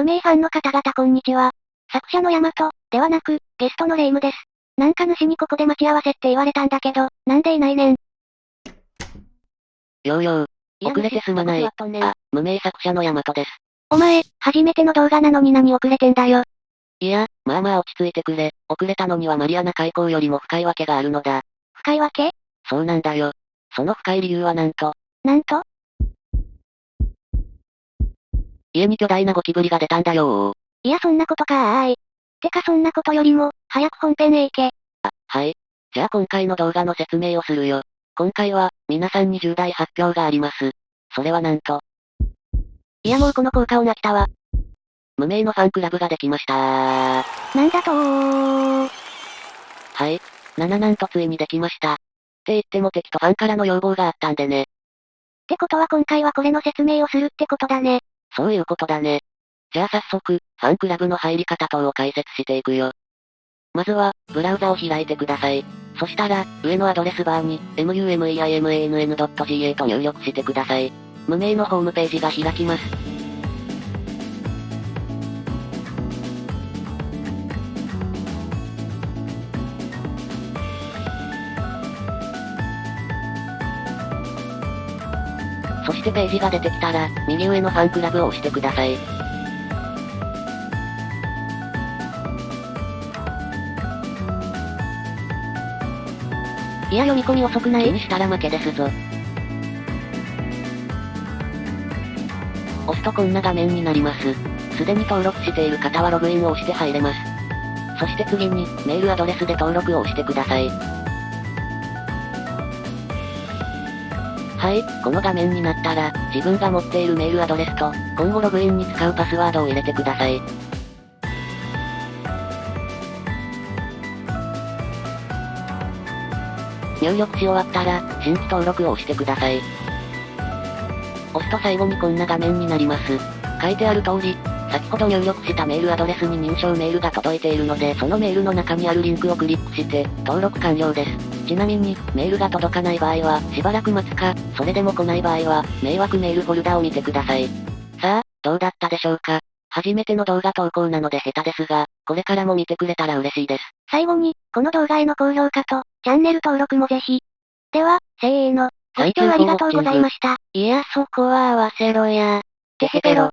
無名ファンの方々こんにちは。作者のヤマト、ではなく、ゲストのレイムです。なんか主にここで待ち合わせって言われたんだけど、なんでいないねん。ようよう。遅れてすまない。あ、無名作者のヤマトです。お前、初めての動画なのに何遅れてんだよ。いや、まあまあ落ち着いてくれ。遅れたのにはマリアナ海溝よりも深いわけがあるのだ。深いわけ？そうなんだよ。その深い理由はなんと、なんと？家に巨大なゴキブリが出たんだよー。いやそんなことかーい。てかそんなことよりも、早く本編へ行け。はい。じゃあ今回の動画の説明をするよ。今回は、皆さんに重大発表があります。それはなんと、いやもうこの効果をなきたわ。無名のファンクラブができましたなんだとー。はい。7なんとついにできました。って言っても敵とファンからの要望があったんでね。ってことは今回はこれの説明をするってことだね。そういうことだね。じゃあ早速、ファンクラブの入り方等を解説していくよ。まずは、ブラウザを開いてください。そしたら、上のアドレスバーに、mumeimann.ga と入力してください。無名のホームページが開きます。そしてページが出てきたら、右上のファンクラブを押してください。いや読み込み遅くない気にしたら負けですぞ。押すとこんな画面になります。すでに登録している方はログインを押して入れます。そして次に、メールアドレスで登録を押してください。はい、この画面になったら、自分が持っているメールアドレスと、今後ログインに使うパスワードを入れてください。入力し終わったら、新規登録を押してください。押すと最後にこんな画面になります。書いてある通り、先ほど入力したメールアドレスに認証メールが届いているので、そのメールの中にあるリンクをクリックして、登録完了です。ちなみに、メールが届かない場合は、しばらく待つか、それでも来ない場合は、迷惑メールフォルダを見てください。さあ、どうだったでしょうか？初めての動画投稿なので下手ですが、これからも見てくれたら嬉しいです。最後に、この動画への高評価と、チャンネル登録もぜひ。では、せーの。ご視聴ありがとうございました。いやそこは合わせろや。テヘペロ。